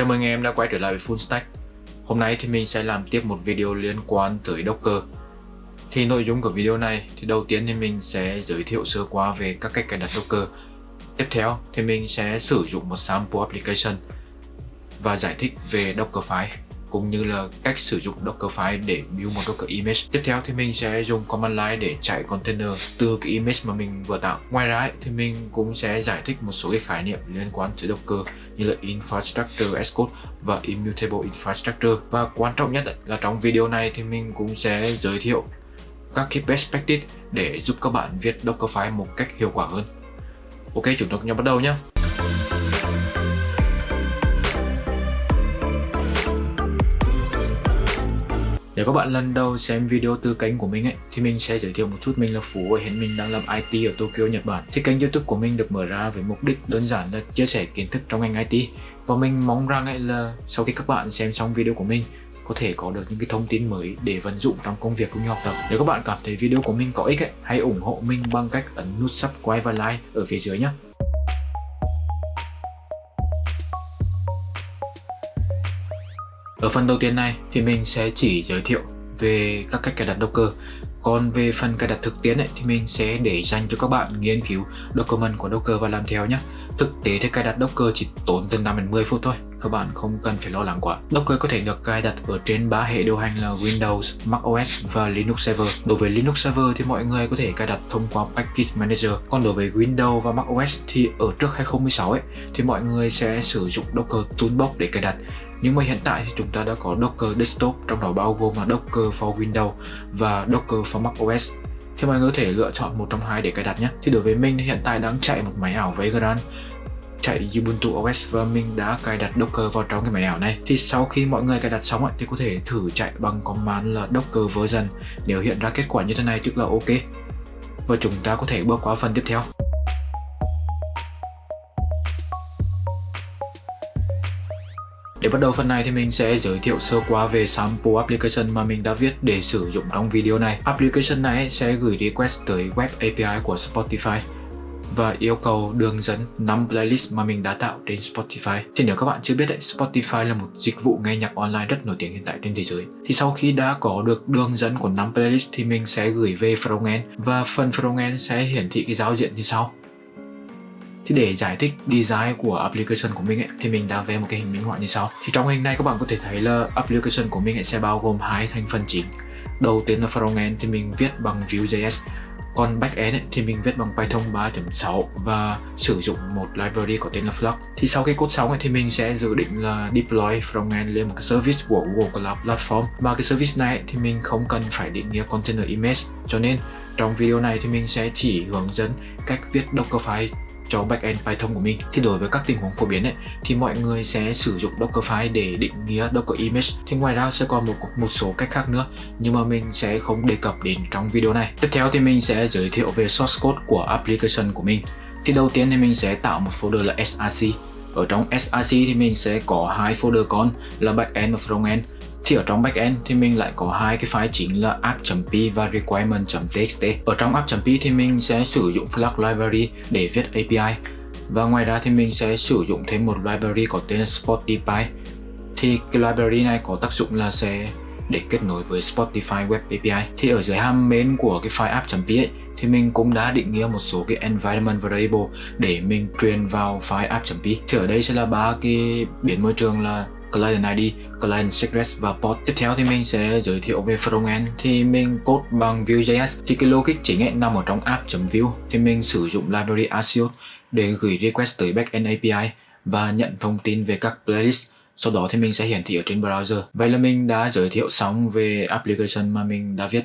Chào mừng em đã quay trở lại với Full Stack. Hôm nay thì mình sẽ làm tiếp một video liên quan tới Docker. Thì nội dung của video này thì đầu tiên thì mình sẽ giới thiệu sơ qua về các cách cài đặt Docker. Tiếp theo thì mình sẽ sử dụng một sample application và giải thích về Dockerfile cũng như là cách sử dụng Dockerfile để build một Docker image. Tiếp theo thì mình sẽ dùng command line để chạy container từ cái image mà mình vừa tạo. Ngoài ra thì mình cũng sẽ giải thích một số cái khái niệm liên quan tới Docker như là Infrastructure as Code và Immutable Infrastructure. Và quan trọng nhất là trong video này thì mình cũng sẽ giới thiệu các cái best practice để giúp các bạn viết Dockerfile một cách hiệu quả hơn. Ok, chúng ta cùng nhau bắt đầu nhé. Nếu các bạn lần đầu xem video từ kênh của mình ấy, thì mình sẽ giới thiệu một chút mình là Phú và hiện mình đang làm IT ở Tokyo, Nhật Bản. Thì kênh YouTube của mình được mở ra với mục đích đơn giản là chia sẻ kiến thức trong ngành IT. Và mình mong rằng ấy là sau khi các bạn xem xong video của mình có thể có được những cái thông tin mới để vận dụng trong công việc cũng như học tập. Nếu các bạn cảm thấy video của mình có ích ấy, hãy ủng hộ mình bằng cách ấn nút subscribe và like ở phía dưới nhé. Ở phần đầu tiên này thì mình sẽ chỉ giới thiệu về các cách cài đặt Docker còn về phần cài đặt thực tiễn ấy, thì mình sẽ để dành cho các bạn nghiên cứu document của Docker và làm theo nhé Thực tế thì cài đặt Docker chỉ tốn từ 5 đến 10 phút thôi các bạn không cần phải lo lắng quá. Docker có thể được cài đặt ở trên ba hệ điều hành là Windows, macOS và Linux Server. Đối với Linux Server thì mọi người có thể cài đặt thông qua Package Manager. Còn đối với Windows và macOS thì ở trước 2016 ấy thì mọi người sẽ sử dụng Docker Toolbox để cài đặt. Nhưng mà hiện tại thì chúng ta đã có Docker Desktop trong đó bao gồm là Docker for Windows và Docker for macOS thì mọi người có thể lựa chọn một trong hai để cài đặt nhé. Thì đối với mình thì hiện tại đang chạy một máy ảo Vagrant chạy Ubuntu OS và mình đã cài đặt Docker vào trong cái máy ảo này. Thì sau khi mọi người cài đặt xong ấy, thì có thể thử chạy bằng command là Docker version. Nếu hiện ra kết quả như thế này tức là ok. Và chúng ta có thể bước qua phần tiếp theo. Để bắt đầu phần này thì mình sẽ giới thiệu sơ qua về sample application mà mình đã viết để sử dụng trong video này. Application này sẽ gửi request tới web API của Spotify và yêu cầu đường dẫn 5 playlist mà mình đã tạo trên Spotify. Thì nếu các bạn chưa biết đấy, Spotify là một dịch vụ nghe nhạc online rất nổi tiếng hiện tại trên thế giới. Thì sau khi đã có được đường dẫn của 5 playlist thì mình sẽ gửi về frontend và phần frontend sẽ hiển thị cái giao diện như sau. Thì để giải thích design của application của mình ấy, thì mình đã vẽ một cái hình minh họa như sau. Thì trong hình này các bạn có thể thấy là application của mình sẽ bao gồm hai thành phần chính. Đầu tiên là frontend thì mình viết bằng Vue.js còn backend ấy, thì mình viết bằng Python 3.6 và sử dụng một library có tên là Flux. Thì sau cái code xong này thì mình sẽ dự định là deploy frontend lên một cái service của Google Cloud Platform. Và cái service này ấy, thì mình không cần phải định nghĩa container image. Cho nên trong video này thì mình sẽ chỉ hướng dẫn cách viết Dockerfile cho backend Python của mình. Thì đối với các tình huống phổ biến ấy, thì mọi người sẽ sử dụng Dockerfile để định nghĩa Docker image. Thì ngoài ra sẽ còn một một số cách khác nữa, nhưng mà mình sẽ không đề cập đến trong video này. Tiếp theo thì mình sẽ giới thiệu về source code của application của mình. Thì đầu tiên thì mình sẽ tạo một folder là src ở trong src thì mình sẽ có hai folder con, là backend và frontend thì ở trong backend thì mình lại có hai cái file chính là app.p và requirement.txt. Ở trong app.p thì mình sẽ sử dụng Flux library để viết API. Và ngoài ra thì mình sẽ sử dụng thêm một library có tên là Spotify. Thì cái library này có tác dụng là sẽ để kết nối với Spotify Web API. Thì ở dưới ham main của cái file app.p ấy, thì mình cũng đã định nghĩa một số cái environment variable để mình truyền vào file app.p. Thì ở đây sẽ là ba cái biến môi trường là client ID, client secret và port. Tiếp theo thì mình sẽ giới thiệu về frontend thì mình code bằng Vue.js thì cái logic chính ấy nằm ở trong app.vue thì mình sử dụng library axios để gửi request tới backend API và nhận thông tin về các playlist sau đó thì mình sẽ hiển thị ở trên browser. Vậy là mình đã giới thiệu xong về application mà mình đã viết.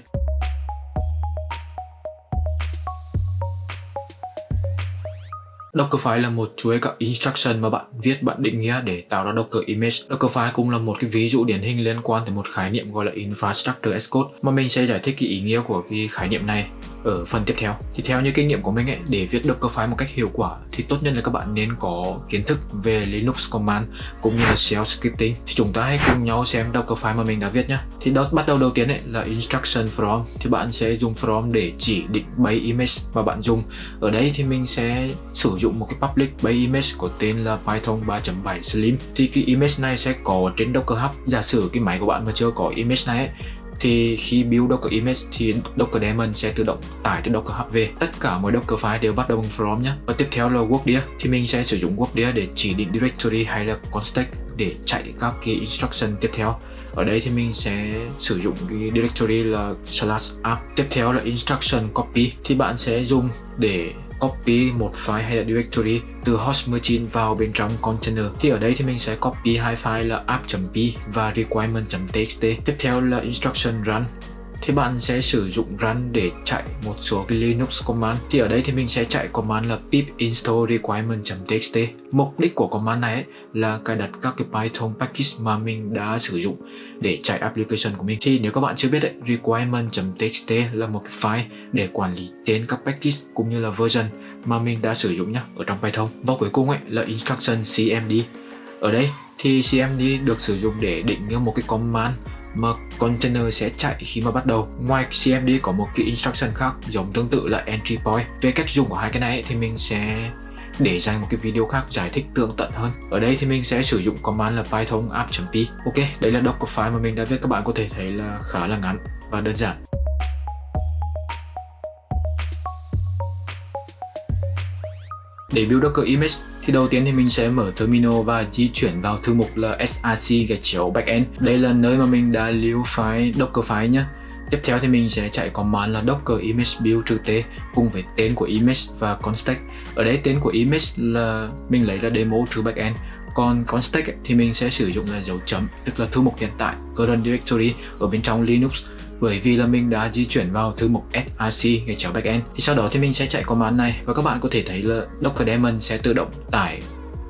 Dockerfile là một chuỗi các instruction mà bạn viết bạn định nghĩa để tạo ra Docker image. Dockerfile cũng là một cái ví dụ điển hình liên quan tới một khái niệm gọi là infrastructure as code mà mình sẽ giải thích cái ý nghĩa của cái khái niệm này ở phần tiếp theo. Thì theo như kinh nghiệm của mình ấy, để viết Dockerfile một cách hiệu quả thì tốt nhất là các bạn nên có kiến thức về Linux command cũng như là shell scripting. Thì chúng ta hãy cùng nhau xem Dockerfile mà mình đã viết nhé. Thì đó, bắt đầu đầu tiên ấy là instruction from thì bạn sẽ dùng from để chỉ định bay image mà bạn dùng. Ở đây thì mình sẽ sử dụng dụng một cái public base image có tên là Python 3.7 Slim thì cái image này sẽ có trên Docker Hub giả sử cái máy của bạn mà chưa có image này ấy, thì khi build Docker image thì Docker daemon sẽ tự động tải từ Docker Hub về. Tất cả mọi Docker file đều bắt đầu bằng from nhé. Và tiếp theo là workdir thì mình sẽ sử dụng workdir để chỉ định directory hay là context để chạy các cái instruction tiếp theo ở đây thì mình sẽ sử dụng cái directory là slash app. Tiếp theo là instruction copy. Thì bạn sẽ dùng để copy một file hay là directory từ host machine vào bên trong container. Thì ở đây thì mình sẽ copy hai file là app.p và requirement.txt tiếp theo là instruction run thì bạn sẽ sử dụng run để chạy một số cái Linux command. Thì ở đây thì mình sẽ chạy command là pip install requirement.txt mục đích của command này ấy là cài đặt các cái Python package mà mình đã sử dụng để chạy application của mình. Thì nếu các bạn chưa biết ấy, requirement.txt là một cái file để quản lý tên các package cũng như là version mà mình đã sử dụng nhá ở trong Python. Và cuối cùng ấy là instruction cmd ở đây thì cmd được sử dụng để định nghĩa một cái command mà container sẽ chạy khi mà bắt đầu. Ngoài CMD có một cái instruction khác giống tương tự là entry point. Về cách dùng của hai cái này thì mình sẽ để dành một cái video khác giải thích tường tận hơn. Ở đây thì mình sẽ sử dụng command là python app.p. Ok, đây là doc file mà mình đã viết các bạn có thể thấy là khá là ngắn và đơn giản. Để build Docker image thì đầu tiên thì mình sẽ mở terminal và di chuyển vào thư mục là src gạch chéo backend. Đây là nơi mà mình đã lưu file Docker file nhé. Tiếp theo thì mình sẽ chạy command là docker image build trừ t cùng với tên của image và context. Ở đây tên của image là mình lấy là demo trừ backend. Còn context thì mình sẽ sử dụng là dấu chấm, tức là thư mục hiện tại, current directory ở bên trong Linux bởi vì là mình đã di chuyển vào thư mục src gạch chéo backend thì sau đó thì mình sẽ chạy command này. Và các bạn có thể thấy là docker daemon sẽ tự động tải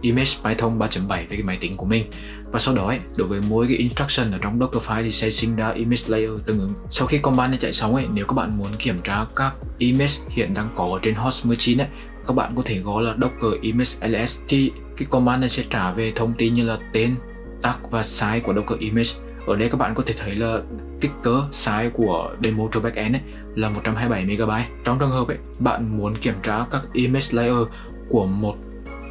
image python 3.7 về cái máy tính của mình. Và sau đó ấy, đối với mỗi cái instruction ở trong docker file thì sẽ sinh ra image layer tương ứng. Sau khi command này chạy xong ấy nếu các bạn muốn kiểm tra các image hiện đang có trên host machine ấy các bạn có thể gõ là docker image ls thì cái command này sẽ trả về thông tin như là tên tag và size của docker image ở đây các bạn có thể thấy là kích cỡ size của demo cho backend ấy là 127MB. Trong trường hợp ấy, bạn muốn kiểm tra các image layer của một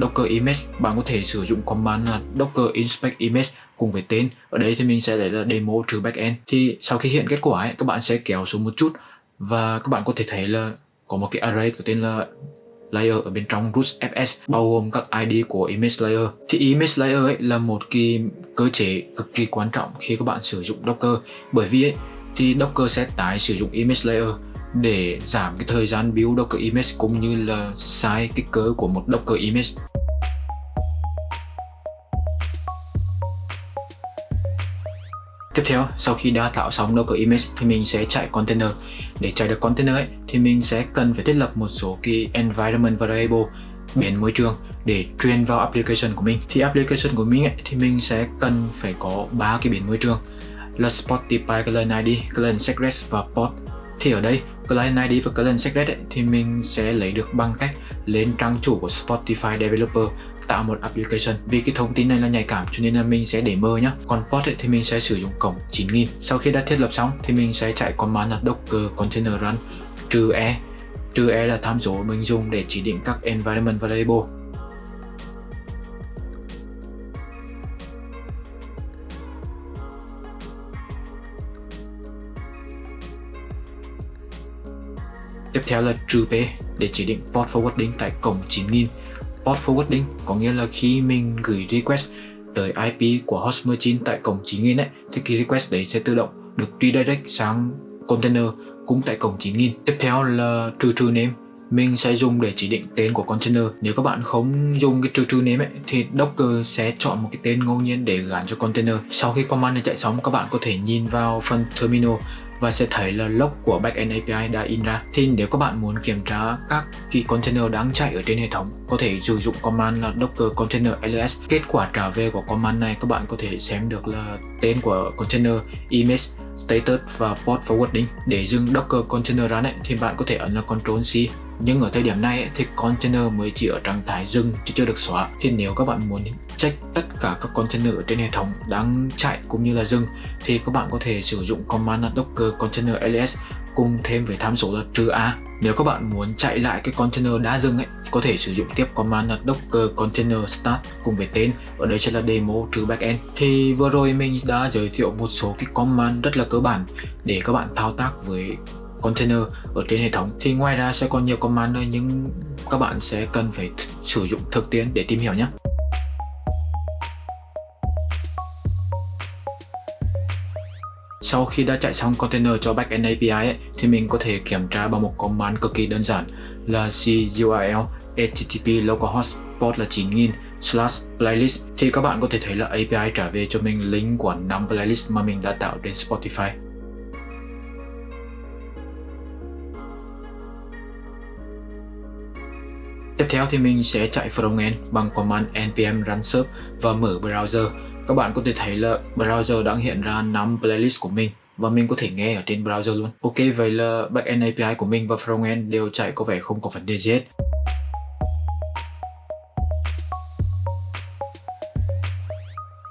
Docker image, bạn có thể sử dụng command là docker inspect image cùng với tên. Ở đây thì mình sẽ lấy là demo trừ backend. Thì sau khi hiện kết quả ấy, các bạn sẽ kéo xuống một chút và các bạn có thể thấy là có một cái array có tên là layer ở bên trong root fs bao gồm các id của image layer. Thì image layer ấy là một cái cơ chế cực kỳ quan trọng khi các bạn sử dụng docker. Bởi vì ấy, thì docker sẽ tái sử dụng image layer để giảm cái thời gian build docker image cũng như là size kích cỡ của một docker image. Tiếp theo, sau khi đã tạo xong Docker image thì mình sẽ chạy container. Để chạy được container ấy, thì mình sẽ cần phải thiết lập một số cái environment variable biến môi trường để truyền vào application của mình. Thì application của mình ấy, thì mình sẽ cần phải có ba cái biến môi trường là Spotify client ID, client secret và port. Thì ở đây client ID và client secret ấy, thì mình sẽ lấy được bằng cách lên trang chủ của Spotify developer tạo một application. Vì cái thông tin này là nhạy cảm cho nên là mình sẽ để mơ nhá. Còn port ấy, thì mình sẽ sử dụng cổng 9000 sau khi đã thiết lập xong thì mình sẽ chạy command là docker container run trừ e. Trừ e là tham số mình dùng để chỉ định các environment variable. Tiếp theo là trừ P để chỉ định port forwarding tại cổng 9000 Port forwarding có nghĩa là khi mình gửi request tới IP của host machine tại cổng 9000 ấy thì cái request đấy sẽ tự động được redirect sang container cũng tại cổng 9000. Tiếp theo là trừ trừ name mình sẽ dùng để chỉ định tên của container. Nếu các bạn không dùng cái trừ trừ name ấy, thì Docker sẽ chọn một cái tên ngẫu nhiên để gắn cho container. Sau khi command này chạy xong, các bạn có thể nhìn vào phần terminal và sẽ thấy là log của backend API đã in ra. Thì nếu các bạn muốn kiểm tra các key container đang chạy ở trên hệ thống, có thể sử dụng command là docker container ls. Kết quả trả về của command này các bạn có thể xem được là tên của container, image, status và port forwarding. Để dừng docker container ra này thì bạn có thể ấn là Ctrl C nhưng ở thời điểm này thì container mới chỉ ở trạng thái dừng chứ chưa được xóa thì nếu các bạn muốn check tất cả các container ở trên hệ thống đang chạy cũng như là dừng thì các bạn có thể sử dụng command docker container ls cùng thêm với tham số là trừ A. Nếu các bạn muốn chạy lại cái container đã dừng ấy, có thể sử dụng tiếp command là docker container start cùng với tên, ở đây sẽ là demo trừ backend. Thì vừa rồi mình đã giới thiệu một số cái command rất là cơ bản để các bạn thao tác với container ở trên hệ thống. Thì ngoài ra sẽ còn nhiều command nữa nhưng các bạn sẽ cần phải sử dụng thực tiễn để tìm hiểu nhé. Sau khi đã chạy xong container cho backend API ấy, thì mình có thể kiểm tra bằng một command cực kỳ đơn giản là curl http localhost port là 9000 slash playlist. Thì các bạn có thể thấy là API trả về cho mình link của 5 playlist mà mình đã tạo trên Spotify. Tiếp theo thì mình sẽ chạy frontend bằng command npm run serve và mở browser. Các bạn có thể thấy là browser đang hiện ra 5 playlist của mình và mình có thể nghe ở trên browser luôn. Ok, vậy là backend API của mình và frontend đều chạy có vẻ không có vấn đề gì hết.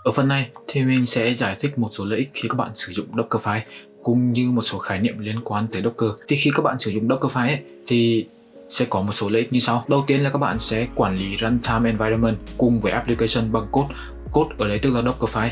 Ở phần này thì mình sẽ giải thích một số lợi ích khi các bạn sử dụng Dockerfile cũng như một số khái niệm liên quan tới Docker. Thì khi các bạn sử dụng Dockerfile ấy, thì sẽ có một số lợi ích như sau. Đầu tiên là các bạn sẽ quản lý runtime environment cùng với application bằng code. Code ở đây tức là Dockerfile.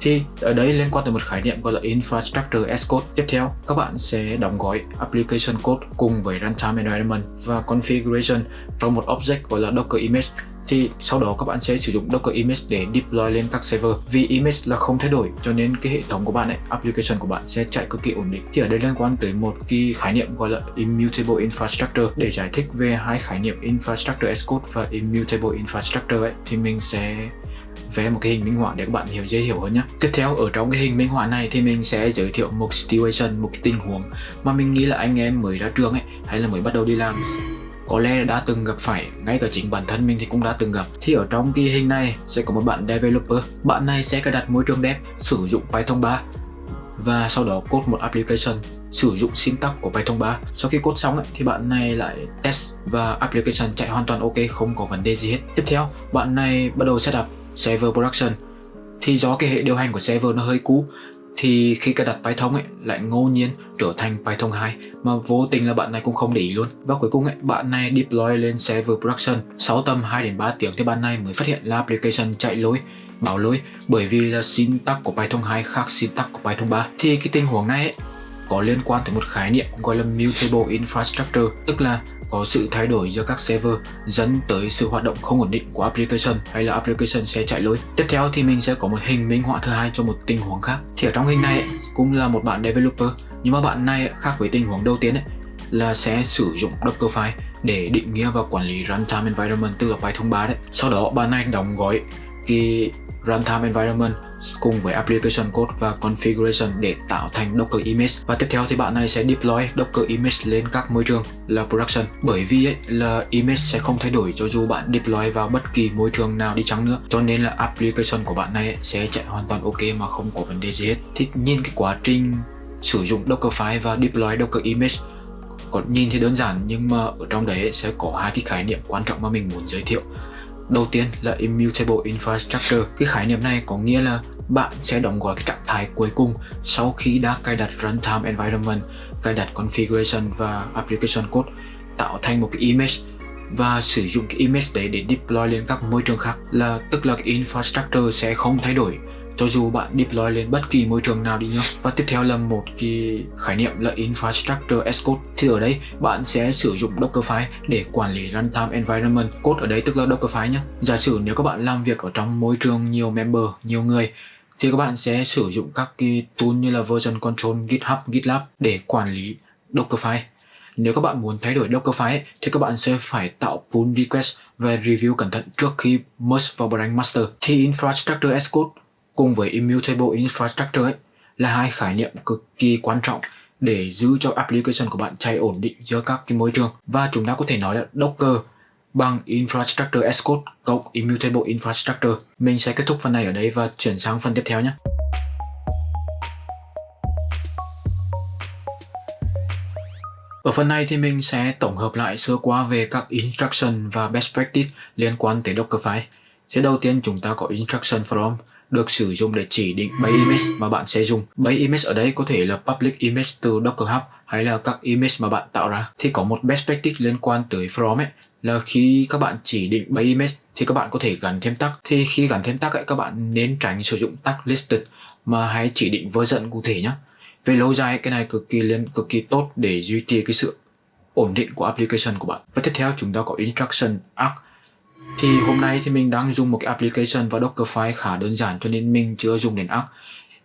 Thì ở đây liên quan tới một khái niệm gọi là Infrastructure as Code. Tiếp theo, các bạn sẽ đóng gói application code cùng với runtime environment và configuration trong một object gọi là Docker image thì sau đó các bạn sẽ sử dụng Docker image để deploy lên các server. Vì image là không thay đổi cho nên cái hệ thống của bạn ấy, application của bạn sẽ chạy cực kỳ ổn định. Thì ở đây liên quan tới một cái khái niệm gọi là immutable infrastructure. Để giải thích về hai khái niệm infrastructure as code và immutable infrastructure ấy thì mình sẽ vẽ một cái hình minh họa để các bạn hiểu dễ hiểu hơn nhé. Tiếp theo ở trong cái hình minh họa này thì mình sẽ giới thiệu một situation, một cái tình huống mà mình nghĩ là anh em mới ra trường ấy hay là mới bắt đầu đi làm có lẽ đã từng gặp phải, ngay cả chính bản thân mình thì cũng đã từng gặp. Thì ở trong kỳ hình này sẽ có một bạn developer. Bạn này sẽ cài đặt môi trường dev sử dụng Python 3 và sau đó code một application sử dụng syntax của Python 3. Sau khi code xong ấy, thì bạn này lại test và application chạy hoàn toàn ok, không có vấn đề gì hết. Tiếp theo, bạn này bắt đầu setup server production. Thì do cái hệ điều hành của server nó hơi cũ thì khi cài đặt Python ấy lại ngẫu nhiên trở thành Python 2 mà vô tình là bạn này cũng không để ý luôn. Và cuối cùng ấy bạn này deploy lên server production 6 tầm 2 đến 3 tiếng thì bạn này mới phát hiện là application chạy lỗi báo lỗi bởi vì là syntax của Python 2 khác syntax của Python 3 thì cái tình huống này ấy, có liên quan tới một khái niệm gọi là mutable infrastructure, tức là có sự thay đổi giữa các server dẫn tới sự hoạt động không ổn định của application hay là application sẽ chạy lỗi. Tiếp theo thì mình sẽ có một hình minh họa thứ hai cho một tình huống khác. Thì ở trong hình này cũng là một bạn developer, nhưng mà bạn này khác với tình huống đầu tiên ấy, là sẽ sử dụng Dockerfile để định nghĩa và quản lý runtime environment tức là Python 3 đấy. Sau đó bạn này đóng gói cái runtime environment cùng với application code và configuration để tạo thành Docker image. Và tiếp theo thì bạn này sẽ deploy Docker image lên các môi trường là production. Bởi vì ấy, là image sẽ không thay đổi cho dù bạn deploy vào bất kỳ môi trường nào đi chăng nữa. Cho nên là application của bạn này ấy, sẽ chạy hoàn toàn ok mà không có vấn đề gì hết. Thì nhìn cái quá trình sử dụng Dockerfile và deploy Docker image còn nhìn thì đơn giản nhưng mà ở trong đấy sẽ có hai cái khái niệm quan trọng mà mình muốn giới thiệu. Đầu tiên là Immutable Infrastructure. Cái khái niệm này có nghĩa là bạn sẽ đóng gói cái trạng thái cuối cùng sau khi đã cài đặt runtime environment, cài đặt configuration và application code tạo thành một cái image và sử dụng cái image đấy để deploy lên các môi trường khác là tức là cái infrastructure sẽ không thay đổi cho dù bạn deploy lên bất kỳ môi trường nào đi nhá. Và tiếp theo là một cái khái niệm là infrastructure as code. Thì ở đây, bạn sẽ sử dụng dockerfile để quản lý runtime environment. Code ở đây tức là dockerfile nhé giả sử nếu các bạn làm việc ở trong môi trường nhiều member, nhiều người, thì các bạn sẽ sử dụng các cái tool như là version control, github, gitlab để quản lý dockerfile nếu các bạn muốn thay đổi Dockerfile thì các bạn sẽ phải tạo pull request và review cẩn thận trước khi merge vào branch master. Thì Infrastructure as Code cùng với Immutable Infrastructure ấy, là hai khái niệm cực kỳ quan trọng để giữ cho application của bạn chạy ổn định giữa các cái môi trường và chúng ta có thể nói là Docker bằng Infrastructure as Code cộng Immutable Infrastructure. Mình sẽ kết thúc phần này ở đây và chuyển sang phần tiếp theo nhé. Ở phần này thì mình sẽ tổng hợp lại sơ qua về các instruction và best practice liên quan tới Dockerfile. Thế đầu tiên chúng ta có instruction from được sử dụng để chỉ định base image mà bạn sẽ dùng. Base image ở đây có thể là public image từ Docker Hub hay là các image mà bạn tạo ra. Thì có một best practice liên quan tới from ấy, là khi các bạn chỉ định bay image thì các bạn có thể gắn thêm tag. Thì khi gắn thêm tag ấy, các bạn nên tránh sử dụng tag listed mà hãy chỉ định version cụ thể nhé về lâu dài, cái này cực kỳ liên, cực kỳ tốt để duy trì cái sự ổn định của application của bạn. Và tiếp theo, chúng ta có instruction arc thì hôm nay thì mình đang dùng một cái application và Dockerfile khá đơn giản cho nên mình chưa dùng đến arc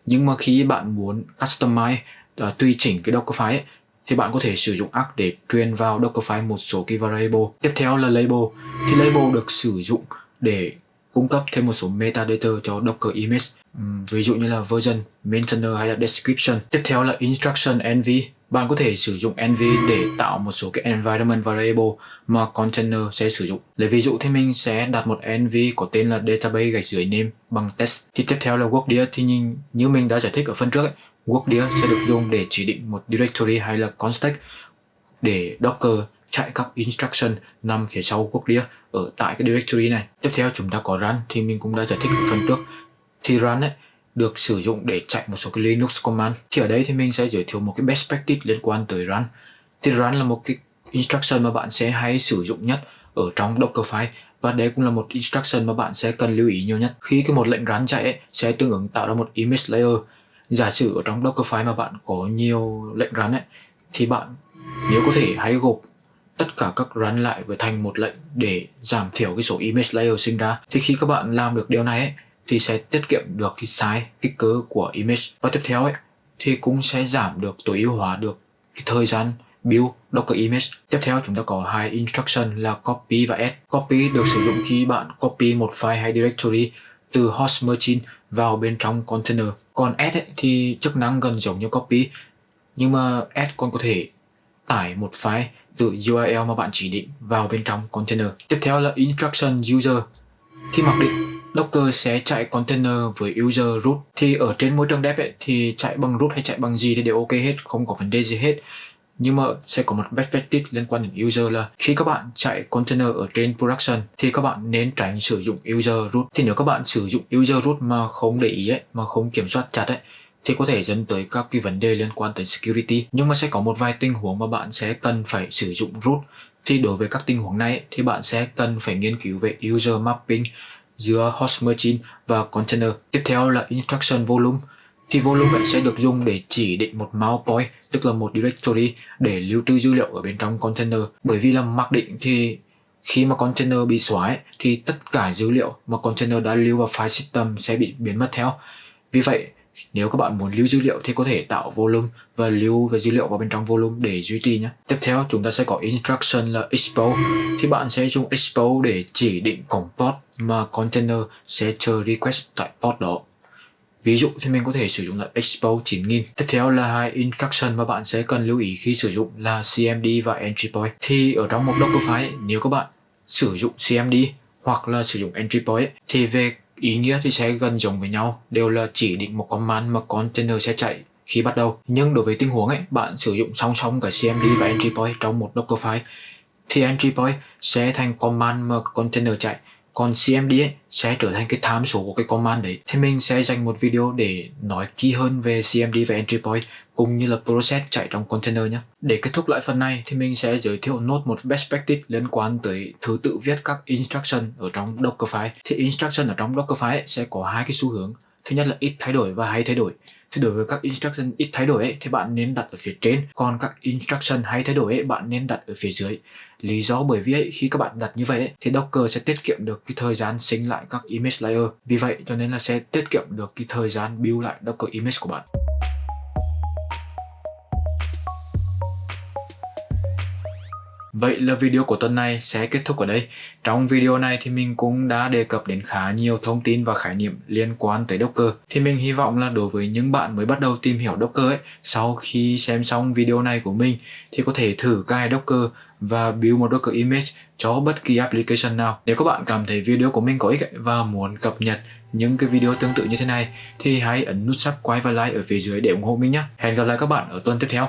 nhưng mà khi bạn muốn customize uh, tùy chỉnh cái Dockerfile ấy, thì bạn có thể sử dụng arc để truyền vào Dockerfile một số cái variable. Tiếp theo là label. Thì label được sử dụng để cung cấp thêm một số metadata cho Docker image, ví dụ như là version, maintainer hay là description. Tiếp theo là instruction env. Bạn có thể sử dụng env để tạo một số cái environment variable mà container sẽ sử dụng. Lấy ví dụ thì mình sẽ đặt một env có tên là database gạch dưới name bằng test. Thì tiếp theo là workdir thì nhìn như mình đã giải thích ở phần trước ấy, workdir sẽ được dùng để chỉ định một directory hay là context để Docker chạy các instruction nằm phía sau workdir ở tại cái directory này. Tiếp theo chúng ta có run thì mình cũng đã giải thích ở phần trước. Thì run ấy được sử dụng để chạy một số cái Linux command. Thì ở đây thì mình sẽ giới thiệu một cái best practice liên quan tới run. Thì run là một cái instruction mà bạn sẽ hay sử dụng nhất ở trong Dockerfile và đây cũng là một instruction mà bạn sẽ cần lưu ý nhiều nhất. Khi cái một lệnh run chạy ấy, sẽ tương ứng tạo ra một image layer. Giả sử ở trong Dockerfile mà bạn có nhiều lệnh run ấy, thì bạn nếu có thể hãy gộp tất cả các run lại với thành một lệnh để giảm thiểu cái số image layer sinh ra. Thì khi các bạn làm được điều này ấy, thì sẽ tiết kiệm được cái size kích cỡ của image và tiếp theo ấy thì cũng sẽ giảm được tối ưu hóa được cái thời gian build Docker image. Tiếp theo chúng ta có hai instruction là copy và add. Copy được sử dụng khi bạn copy một file hay directory từ host machine vào bên trong container. Còn add ấy, thì chức năng gần giống như copy nhưng mà add còn có thể tải một file từ URL mà bạn chỉ định vào bên trong container. Tiếp theo là instruction user. Khi mặc định Docker sẽ chạy container với user root thì ở trên môi trường dev ấy, thì chạy bằng root hay chạy bằng gì thì đều ok hết, không có vấn đề gì hết. Nhưng mà sẽ có một best practice liên quan đến user là khi các bạn chạy container ở trên production thì các bạn nên tránh sử dụng user root. Thì nếu các bạn sử dụng user root mà không để ý ấy, mà không kiểm soát chặt ấy thì có thể dẫn tới các cái vấn đề liên quan tới security. Nhưng mà sẽ có một vài tình huống mà bạn sẽ cần phải sử dụng root. Thì đối với các tình huống này thì bạn sẽ cần phải nghiên cứu về user mapping giữa host machine và container. Tiếp theo là instruction volume. Thì volume này sẽ được dùng để chỉ định một mount point, tức là một directory để lưu trữ dữ liệu ở bên trong container. Bởi vì là mặc định thì khi mà container bị xóa ấy, thì tất cả dữ liệu mà container đã lưu vào file system sẽ bị biến mất theo. Vì vậy, nếu các bạn muốn lưu dữ liệu thì có thể tạo volume và lưu về dữ liệu vào bên trong volume để duy trì nhé. Tiếp theo, chúng ta sẽ có instruction là expose. Thì bạn sẽ dùng expose để chỉ định cổng port mà container sẽ chờ request tại port đó. Ví dụ thì mình có thể sử dụng là expose 9000. Tiếp theo là hai instruction mà bạn sẽ cần lưu ý khi sử dụng là cmd và entry point. Thì ở trong một Dockerfile nếu các bạn sử dụng cmd hoặc là sử dụng entry point, thì về ý nghĩa thì sẽ gần giống với nhau, đều là chỉ định một command mà container sẽ chạy khi bắt đầu. Nhưng đối với tình huống ấy, bạn sử dụng song song cả cmd và entry point trong một Dockerfile thì entry point sẽ thành command mà container chạy còn CMD ấy, sẽ trở thành cái tham số của cái command đấy thì mình sẽ dành một video để nói kỹ hơn về CMD và entry point cũng như là process chạy trong container nhé. Để kết thúc lại phần này thì mình sẽ giới thiệu nốt một best practice liên quan tới thứ tự viết các instruction ở trong Dockerfile. Thì instruction ở trong Dockerfile sẽ có hai cái xu hướng. Thứ nhất là ít thay đổi và hay thay đổi. Thì đối với các instruction ít thay đổi ấy, thì bạn nên đặt ở phía trên, còn các instruction hay thay đổi ấy, bạn nên đặt ở phía dưới. Lý do bởi vì ấy, khi các bạn đặt như vậy ấy, thì Docker sẽ tiết kiệm được cái thời gian sinh lại các image layer. Vì vậy cho nên là sẽ tiết kiệm được cái thời gian build lại Docker image của bạn. Vậy là video của tuần này sẽ kết thúc ở đây. Trong video này thì mình cũng đã đề cập đến khá nhiều thông tin và khái niệm liên quan tới Docker. Thì mình hy vọng là đối với những bạn mới bắt đầu tìm hiểu Docker ấy, sau khi xem xong video này của mình thì có thể thử cài Docker và build một Docker image cho bất kỳ application nào. Nếu các bạn cảm thấy video của mình có ích và muốn cập nhật những cái video tương tự như thế này thì hãy ấn nút subscribe và like ở phía dưới để ủng hộ mình nhé. Hẹn gặp lại các bạn ở tuần tiếp theo.